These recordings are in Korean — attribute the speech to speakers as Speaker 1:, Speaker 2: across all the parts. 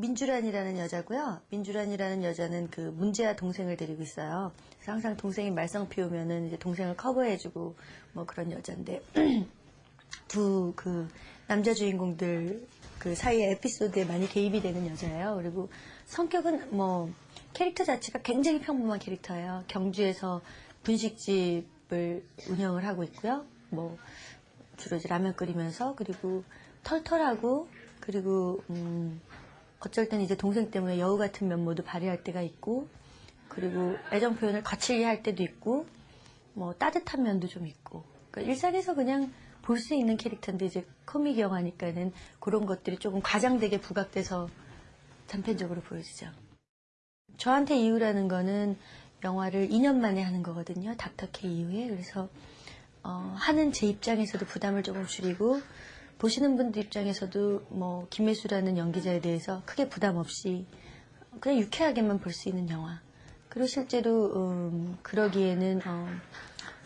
Speaker 1: 민주란이라는 여자고요. 민주란이라는 여자는 그 문제아 동생을 데리고 있어요. 그래서 항상 동생이 말썽 피우면은 이제 동생을 커버해주고 뭐 그런 여자인데 두 그 남자 주인공들 그 사이의 에피소드에 많이 개입이 되는 여자예요. 그리고 성격은 뭐 캐릭터 자체가 굉장히 평범한 캐릭터예요. 경주에서 분식집을 운영을 하고 있고요. 뭐 주로 이제 라면 끓이면서 그리고 털털하고 그리고 음 어쩔 땐 이제 동생 때문에 여우 같은 면모도 발휘할 때가 있고 그리고 애정 표현을 거칠게 할 때도 있고 뭐 따뜻한 면도 좀 있고 그러니까 일상에서 그냥 볼 수 있는 캐릭터인데 이제 코믹 영화니까는 그런 것들이 조금 과장되게 부각돼서 단편적으로 보여지죠. 저한테 이유라는 거는 영화를 2년 만에 하는 거거든요. 닥터케 이후에. 그래서 어, 하는 제 입장에서도 부담을 조금 줄이고 보시는 분들 입장에서도 뭐 김혜수라는 연기자에 대해서 크게 부담 없이 그냥 유쾌하게만 볼 수 있는 영화. 그리고 실제로 음, 그러기에는 어,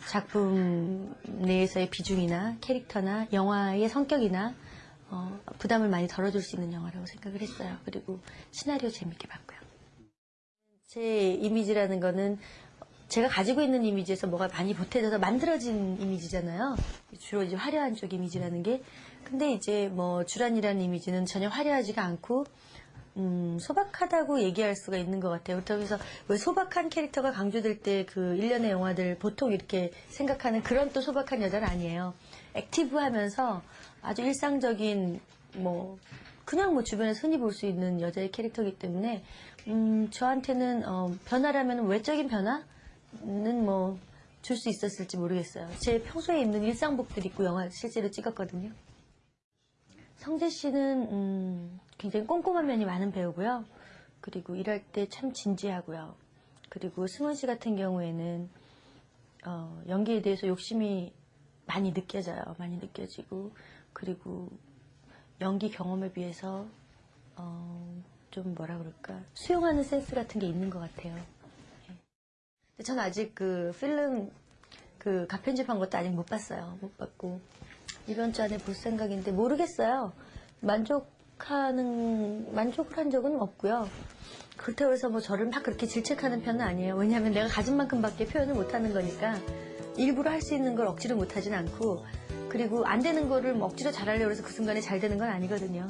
Speaker 1: 작품 내에서의 비중이나 캐릭터나 영화의 성격이나 어, 부담을 많이 덜어줄 수 있는 영화라고 생각을 했어요. 그리고 시나리오 재밌게 봤고요. 제 이미지라는 거는 제가 가지고 있는 이미지에서 뭐가 많이 보태져서 만들어진 이미지잖아요. 주로 이제 화려한 쪽 이미지라는 게. 근데 이제 뭐 주란이라는 이미지는 전혀 화려하지가 않고 음, 소박하다고 얘기할 수가 있는 것 같아요. 그래서 왜 소박한 캐릭터가 강조될 때 그 일련의 영화들 보통 이렇게 생각하는 그런 또 소박한 여자는 아니에요. 액티브하면서 아주 일상적인 뭐 그냥 뭐 주변에서 흔히 볼 수 있는 여자의 캐릭터이기 때문에 음, 저한테는 어, 변화라면 외적인 변화 는 뭐 줄 수 있었을지 모르겠어요. 제 평소에 입는 일상복들 입고 영화 실제로 찍었거든요. 성재 씨는 음, 굉장히 꼼꼼한 면이 많은 배우고요. 그리고 일할 때 참 진지하고요. 그리고 승원 씨 같은 경우에는 어, 연기에 대해서 욕심이 많이 느껴져요. 많이 느껴지고 그리고 연기 경험에 비해서 어, 좀 뭐라 그럴까 수용하는 센스 같은 게 있는 것 같아요. 전 아직 그 필름 그 가편집한 것도 아직 못 봤어요. 못 봤고 이번 주 안에 볼 생각인데 모르겠어요. 만족하는 만족을 한 적은 없고요. 그렇다고 해서 뭐 저를 막 그렇게 질책하는 편은 아니에요. 왜냐하면 내가 가진 만큼밖에 표현을 못하는 거니까 일부러 할 수 있는 걸 억지로 못하진 않고 그리고 안 되는 거를 뭐 억지로 잘하려고 해서 그 순간에 잘 되는 건 아니거든요.